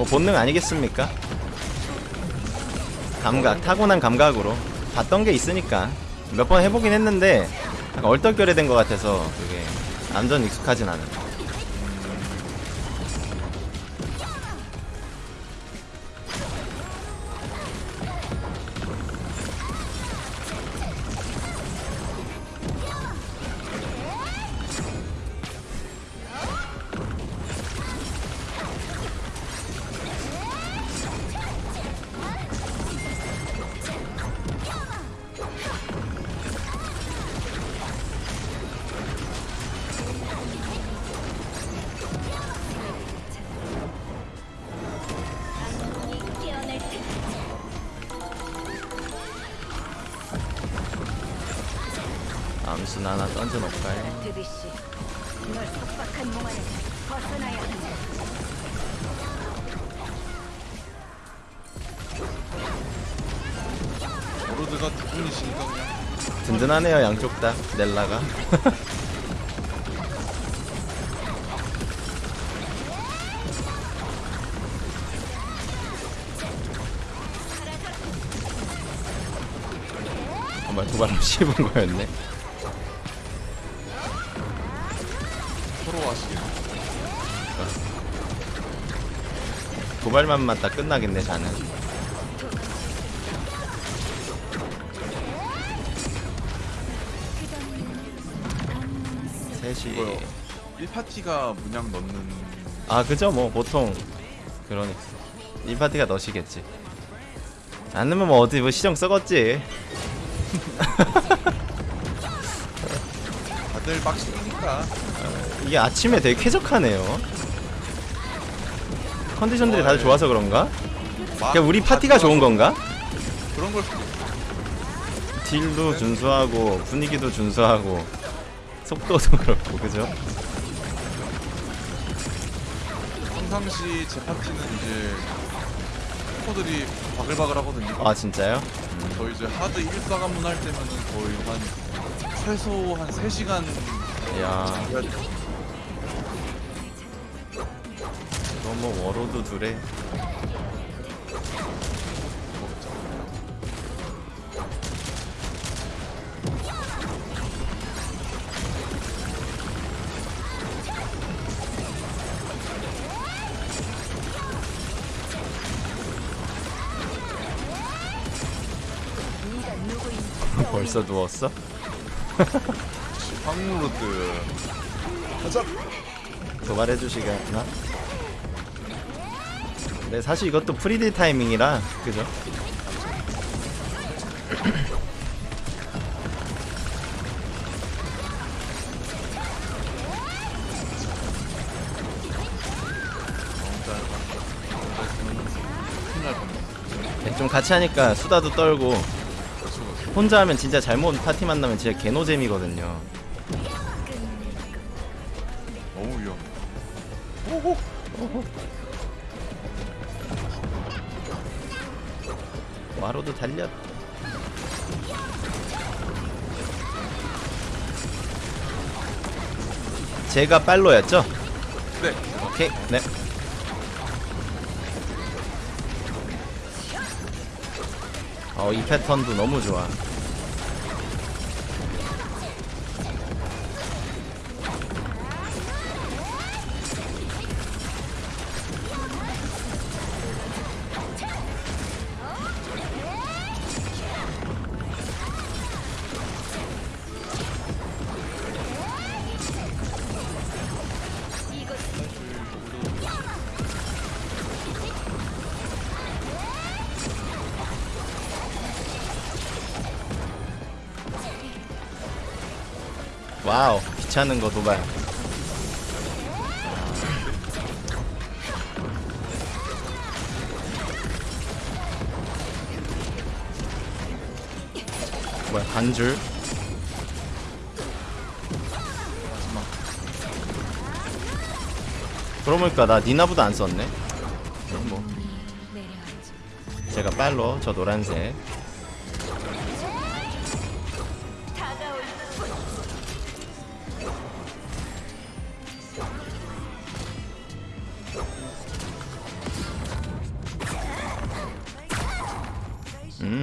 뭐 본능 아니겠습니까? 감각, 타고난 감각으로 봤던 게 있으니까 몇 번 해보긴 했는데 약간 얼떨결에 된 것 같아서 그게 완전 익숙하진 않아요. 암순 하나 던져놓을까요? 드비씨 널 속박한 몸 안에서 벗어나야 한다 워로드가 두 분이시니까 그냥. 든든하네요 양쪽 다. 넬라가. 정말 도발로 씹은 거였네 도발만 맞다 끝나겠네 자는 셋이. 이거요. 1파티가 문양 넣는 아 그죠 뭐 보통. 그러니까. 이 파티가 너시겠지. 안 넣으면 뭐 어디 뭐 시정 썩었지. 다들 빡시니까. 이게 아침에 되게 쾌적하네요 컨디션들이 다들 좋아서 그런가? 그냥 우리 파티가 좋은 건가? 그런 걸 수도 있어. 딜도 준수하고 분위기도 준수하고 속도도 그렇고 그죠? 평상시 제 파티는 이제 코들이 바글바글 하거든요. 아 진짜요? 저희 이제 하드 1사관문 할 때면은 거의 한 최소 한 3시간 야 돼. 너무 워로드 둘에 벌써 누웠어? 황무로드 가자 도발해주시겠나? 네 사실 이것도 프리딜 타이밍이라 그죠? 네, 좀 같이 하니까 수다도 떨고. 혼자 하면 진짜 잘못 파티 만나면 진짜 개노잼이거든요 너무 위험해 오호 와로도 달려 제가 빨로였죠? 네 오케이 네 어, 이 패턴도 너무 좋아. 와우, 귀찮은 거 도발. 뭐야, 반 줄? 그러고 보니까 나 니나보다 안 썼네. 뭐. 제가 빨로, 저 노란색.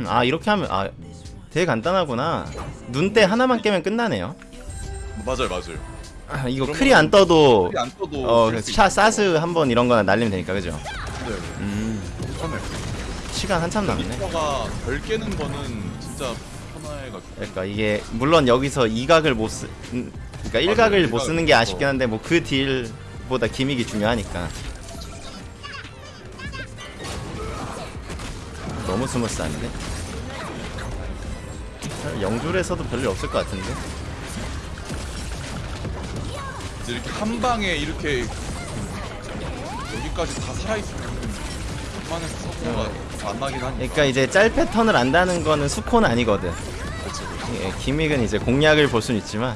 아 이렇게 하면 아 되게 간단하구나. 눈대 하나만 깨면 끝나네요. 맞아요 맞아요. 아, 이거 크리 안 떠도 안 떠도 어 샤, 사스 한 번 이런 거나 날리면 되니까 그죠? 있어요. 음 편해. 시간 한참 남네. 리퍼가 별 깨는 거는 진짜 편해가지고. 그러니까 이게 물론 여기서 이각을 못 쓰, 음, 그러니까 일각을. 못 쓰는 게 아쉽긴 한데 뭐 그 deal보다 gimmick이 중요하니까. 너무 스무스한데? 영줄에서도 별일 없을 것 같은데? 이제 이렇게 한 방에 이렇게 여기까지 다 살아있으면 웬만해서 서버가 안 나긴 하니까. 그러니까 이제 짤 패턴을 안다는 거는 수코는 아니거든. 예, 기믹은 이제 공략을 볼 수는 있지만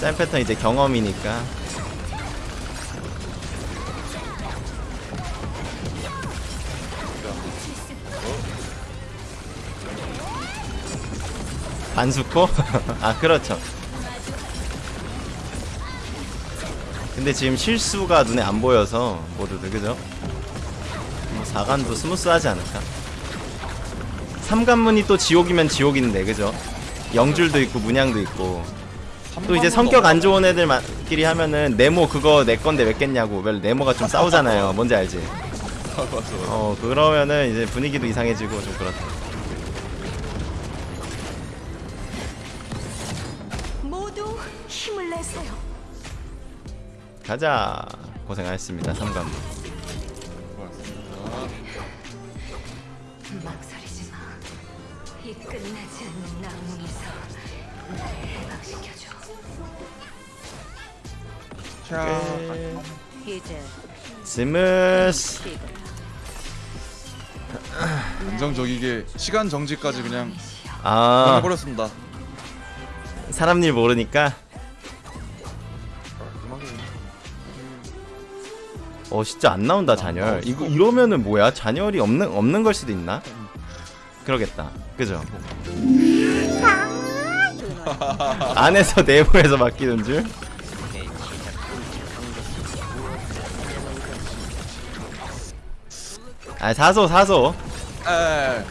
짤 패턴 이제 경험이니까 반수코? 아 그렇죠 근데 지금 실수가 눈에 안 보여서 모두들 그죠? 뭐 4간도 스무스하지 않을까? 삼관문이 또 지옥이면 지옥인데 그죠? 영줄도 있고 문양도 있고 또 이제 성격 안 좋은 애들끼리 하면은 네모 그거 내 건데 왜 깼냐고 왜 네모가 좀 싸우잖아요 뭔지 알지? 어 그러면은 이제 분위기도 이상해지고 좀 그렇다 가자 고생하셨습니다 삼관문 고맙습니다. 망설이지 마. 이 끝나지 않는 악몽에서 나를 해방시켜줘. 자, 이제 smooth 안정적이게 시간 정지까지 그냥 아 해버렸습니다. 사람 일 모르니까 어 진짜 안 나온다 잔열 이거 이러면은 뭐야 잔열이 없는 없는 걸 수도 있나 그러겠다 그죠 안에서 내부에서 맡기는 줄 아, 사소, 사소. 에,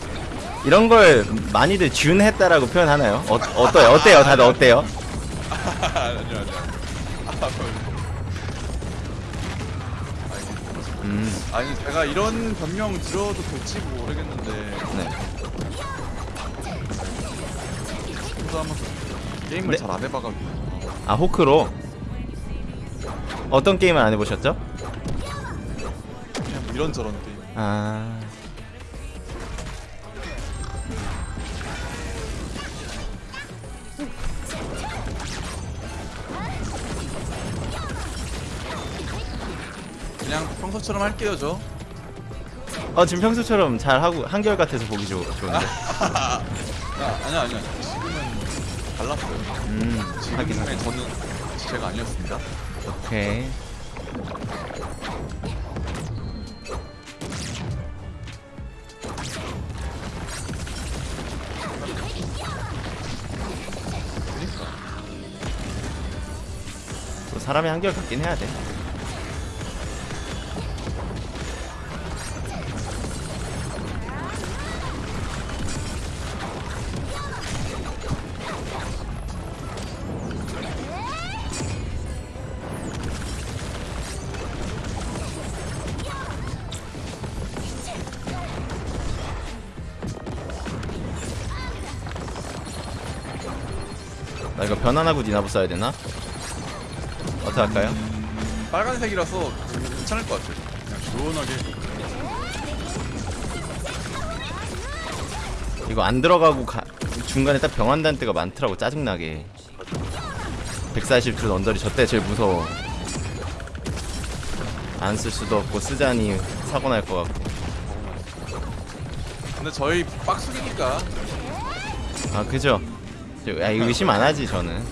이런 걸 많이들 준했다라고 표현하나요? 어, 어때요? 어때요? 다들 어때요? 음, 아니 제가 이런 변명 들어도 될지 모르겠는데 네. 혼자하면서 게임을 네. 잘 안 해봐가지고 아, 호크로. 어떤 게임을 안 해보셨죠? 그냥 뭐 이런저런 게임. 아. 그냥 평소처럼 할게요 저. 어, 지금 평소처럼 잘 하고, 한결 같아서 보기 좋, 좋은데. 아, 아니야 아니야. 지금은 달랐어요. 음, 하긴 지금의. 저는 제가 아니었습니다. 오케이. 또 사람이 한결 같긴 해야 돼. 나 변환하고 니나부 써야 되나? 어떻게 할까요? 음, 빨간색이라서 괜찮을 것 같아요. 그냥 시원하게. 이거 안 들어가고 가, 중간에 딱 병환단 때가 많더라고 짜증나게 140줄 언저리 저 때 제일 무서워 안 쓸 수도 없고 쓰자니 사고 날 것 같고 근데 저희 빡수기니까 아 그죠? 저- 아, 의심 안 하지 저는.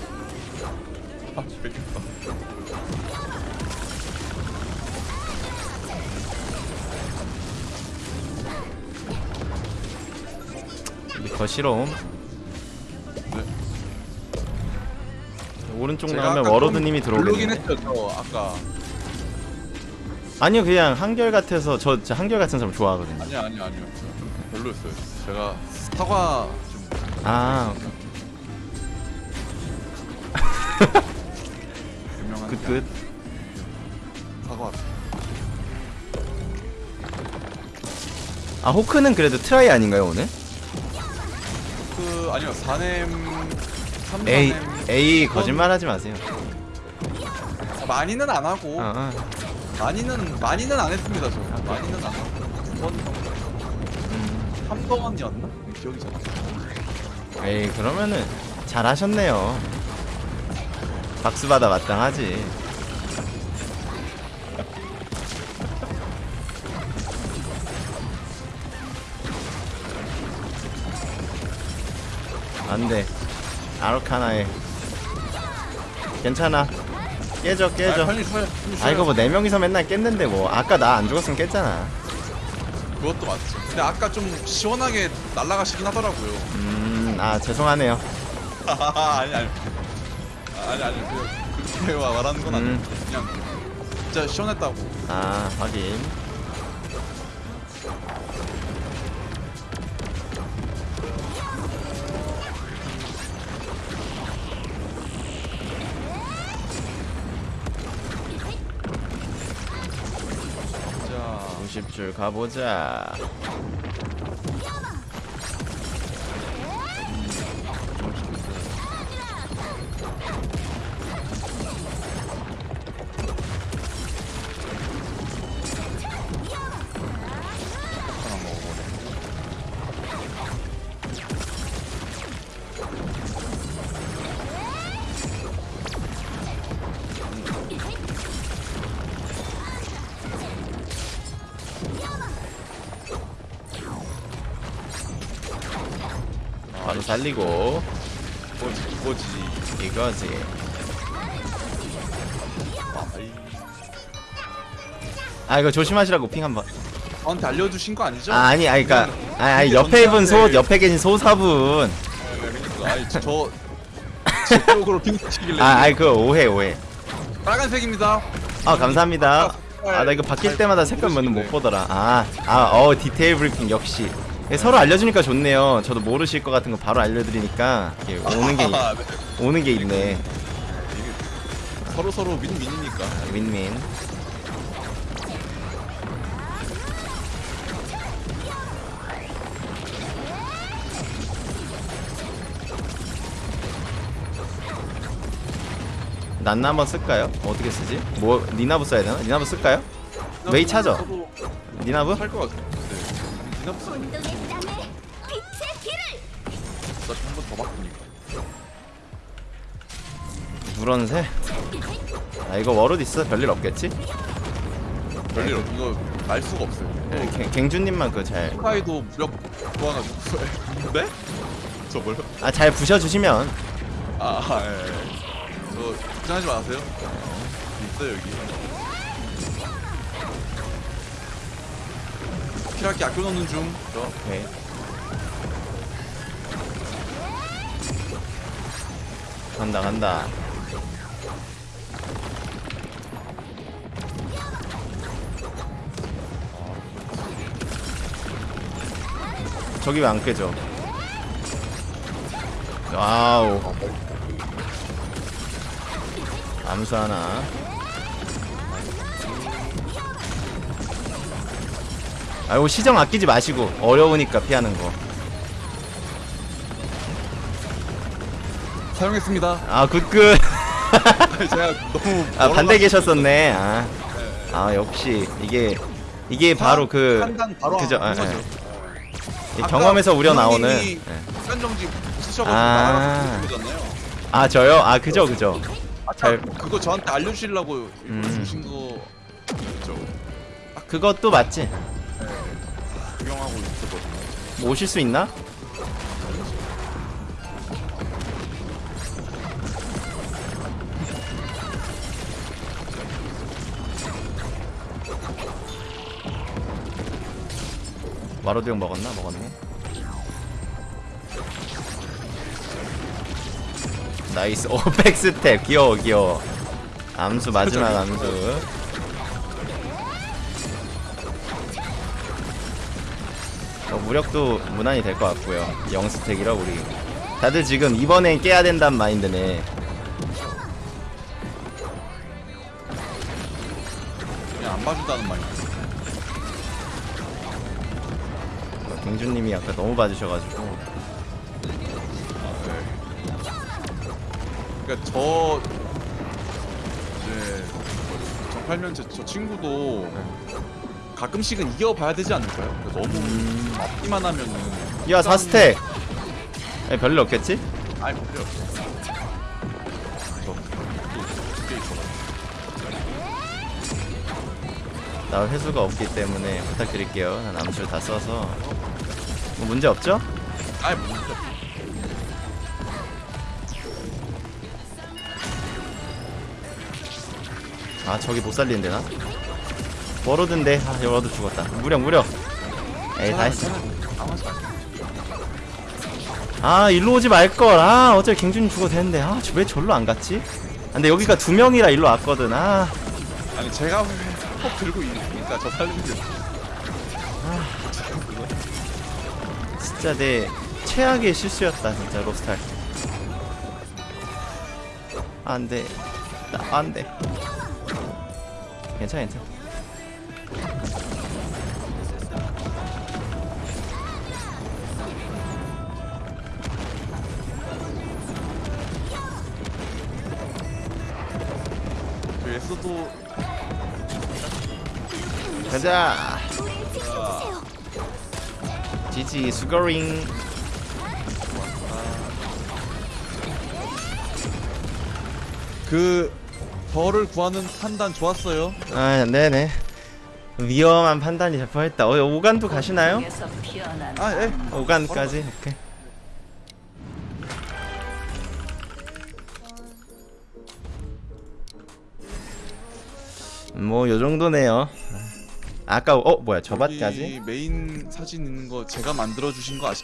아. 더 싫어 네. 오른쪽 나오면 워로드님이 들어오겠네. 했죠 저 아까. 아니요 그냥 한결 같아서 저, 저 한결 같은 사람 좋아하거든요. 아니야 아니야 아니요. 별로였어요. 제가 사과 좀 아 사과. 아 호크는 그래도 트라이 아닌가요 오늘? 그 아니요 사냄 삼 에이 사냄 에이 거짓말하지 마세요 많이는 안 하고 어, 어. 많이는 많이는 안 했습니다 저 많이는 안 하고 두번 음. 한 번이었나 기억이 잘안 나. 에이 그러면은 잘하셨네요 박수 받아 마땅하지. 안돼. 아르카나에. 괜찮아. 깨져 아, 깨져. 빨리 쉬어요. 빨리 아 이거 쉬어요. 뭐네 명이서 맨날 깼는데 뭐. 아까 나 안 죽었으면 깼잖아. 그것도 맞죠. 근데 아까 좀 시원하게 날아가시긴 하더라고요. 음아 죄송하네요. 아니 아니 아니 아니 그 그렇게 와- 말하는 건 아니고 음. 그냥 진짜 시원했다고. 아 확인 자 50줄 가보자 살리고 뭐지 뭐지. 이거지 아이. 아 이거 조심하시라고 핑 한번 저한테 알려주신 거 아니죠? 아 아니 아니 그니까 그냥 아니, 아니 이게 옆에 입은 소. 옆에 계신 소사분 네, 그러니까 아이 저제 쪽으로 핑 치길래 아 아니 그거 오해 오해 빨간색입니다. 아 감사합니다 아 나 이거 바뀔 때마다 색깔 몇는 못 보더라 아아어 디테일 브리핑 역시 예, 서로 알려주니까 좋네요 저도 모르실 것 같은 거 바로 알려드리니까 이게 오는 게 아, 네. 오는 게 있네 서로 서로 윈윈이니까. 윈윈 난나 한번 쓸까요? 어떻게 쓰지? 뭐 니나부 써야 되나? 니나부 쓸까요? 메이 찾아 니나부? 살것 같아. 네. 니나부스 운동의 땅에 빛의 길을 나한번 더 바꾸니까. 누런새? 아 이거 워롯 있어 별일 없겠지? 별일 없. 이거 알 수가 없어요. 네, 갱- 갱주님만 그잘아잘 스카이도 무력 모아가지고. 네? 저 뭐요? 잘 부셔주시면 아, 아, 예. 예. 저 걱정하지 마세요. 있어요 여기. 키라키 아껴 넣는 중. 저 오케이 간다 간다. 저기 왜 안 깨져? 와우. 암수 하나 아이고 시정 아끼지 마시고 어려우니까 피하는 거. 사용했습니다. 아 굿굿. 제가 너무 아 반대 계셨었네. 아, 아 역시 이게 이게 바로 그 바로 그죠. 한 아, 아까 경험에서 우려 나오는 예. 시간 정지 쓰셔가지고 아. 아 저요? 아 그죠 그죠. 잘- 잘 그거 저한테 알려주시려고 음. 주신 거죠. 그것도 맞지 구경하고 있었거든요. 뭐 오실 수 있나? Warlord 형 먹었나? 먹었네. nice. 오 backstep. 귀여워 귀여워. 암수 마지막 암수 무력도 무난히 될 것 같고요. 영stack이라 우리 다들 지금 이번엔 깨야 된다는 마인드네. 그냥 안 봐준다는 말이야. 경주님이 아까 너무 봐주셔가지고 그러니까 저 이제 정팔면제 저 친구도 가끔씩은 이겨봐야 되지 않을까요? 너무 앞기만 하면은 야 4스택 아니, 별일 없겠지? 아이 못 필요 없어. 나 회수가 없기 때문에 부탁드릴게요 난 암술 다 써서 뭐 문제 없죠? 아이 못 필요 없어. 아 저기 못 살리는데 나? 워로드인데. 아 워로드 죽었다. 무력 무력. 에이 다 했어 아마지 마. 아 일로 오지 말걸. 아 어차피 갱준이 죽어도 되는데. 아왜 절로 안 갔지? 아, 근데 여기가 두 명이라 일로 왔거든. 아. 아니 제가 꼭 들고 있으니까 저 살리는 게 진짜 내 최악의 실수였다 진짜 로스탈. 안돼. 나 안돼. 괜찮아 괜찮아 저 예스도 가자 지지 수거링 그 벌을 구하는 판단 좋았어요. 아 네네 위험한 판단이 잘 뻔했다 어 오간도 가시나요? 에서 피어난 아 예. 오간까지 오케이 뭐 요정도네요 아까 어 뭐야 저밭까지? 메인 사진 있는 거 제가 만들어 주신 거 아시?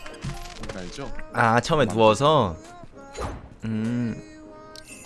알죠? 아 처음에 누워서 음